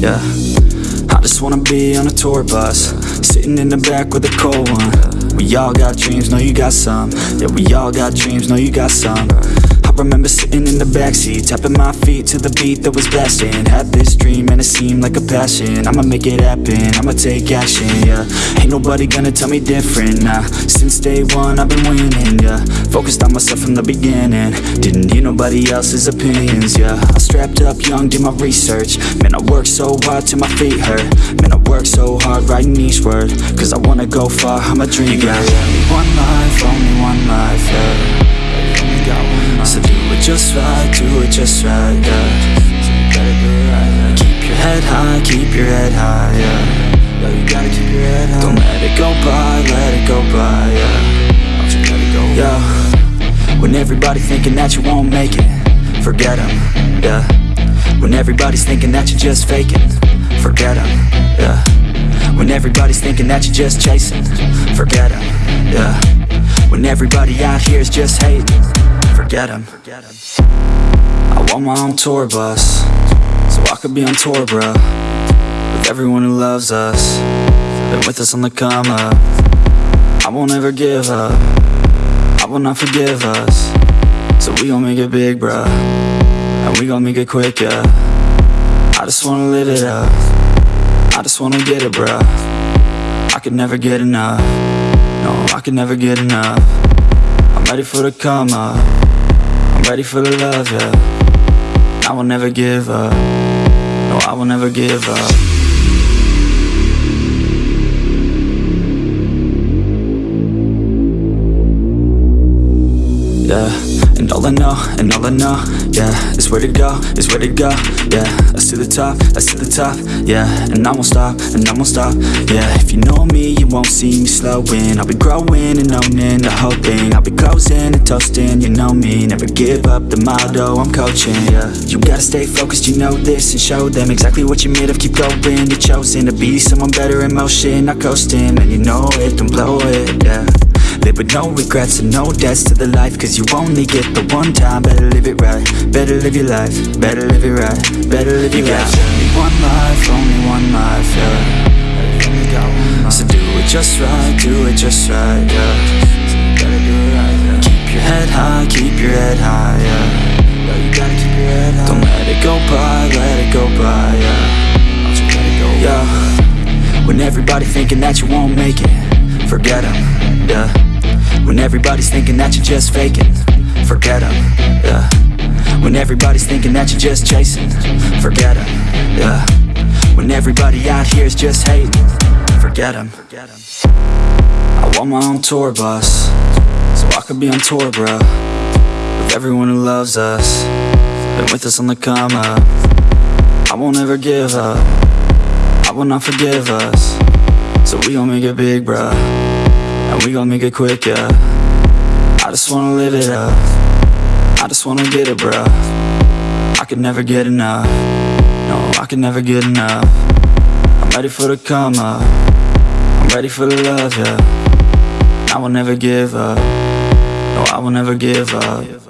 yeah. I just wanna be on a tour bus Sitting in the back with a cold one. We all got dreams, know you got some. Yeah, we all got dreams, know you got some. I remember sitting in the backseat Tapping my feet to the beat that was blasting. Had this dream and it seemed like a passion. I'ma make it happen, I'ma take action, yeah. Ain't nobody gonna tell me different, nah. Since day one I've been winning, yeah. Focused on myself from the beginning. Didn't need nobody else's opinions, yeah. I strapped up young, did my research. Man, I worked so hard till my feet hurt. Man, I worked so hard writing each word. Cause I wanna go far, I'm a dreamer You got only one life, only one life, yeah. So do it just right, do it just right, yeah keep your head high, yeah Yo, you gotta keep your head high. Don't let it go by, let it go by, yeah. Don't you let it go? Yo, when everybody thinking that you won't make it Forget them, yeah. When everybody's thinking that you're just faking Forget them, yeah. When everybody's thinking that you're just chasing Forget them, yeah. When everybody out here is just hating forget him I want my own tour bus So I could be on tour, bro With everyone who loves us. Been with us on the come up I won't ever give up. I will not forgive us. So we gon' make it big, bruh. And we gon' make it quick, yeah. I just wanna live it up. I just wanna get it, bruh. I could never get enough. No, I could never get enough. I'm ready for the come up I'm ready for the love, yeah. I will never give up. No, I will never give up Yeah, and all I know, and all I know, yeah Is where to go, is where to go, yeah. That's to the top, that's to the top, yeah And I won't stop, and I won't stop, yeah. If you know me, you won't see me slowing. I'll be growing and owning the whole thing I'll be closing and toasting, you know me. Never give up the motto I'm coaching, yeah. You gotta stay focused, you know this And show them exactly what you're made of. Keep going, you're chosen to be someone better in motion Not coasting, and you know it, don't blow with no regrets and no debts to the life Cause you only get the one time. Better live it right, better live your life Better live it right, better live your life. Only one life, only one life, yeah. So do it just right, do it just right, yeah. You yeah. Keep your head high, keep your head high, yeah. You Don't let it go by, let it go by, yeah. You Yo, when everybody thinking that you won't make it Forget them, yeah when everybody's thinking that you're just faking Forget them, yeah. When everybody's thinking that you're just chasing Forget them, yeah. When everybody out here is just hating Forget them I want my own tour bus So I could be on tour, bro With everyone who loves us Been with us on the come up. I won't ever give up I will not forgive us So we gon' make it big, bro and we gon' make it quick, yeah. I just wanna live it up. I just wanna get it, bro I could never get enough. No, I could never get enough. I'm ready for the come up. I'm ready for the love, yeah. I will never give up. No, I will never give up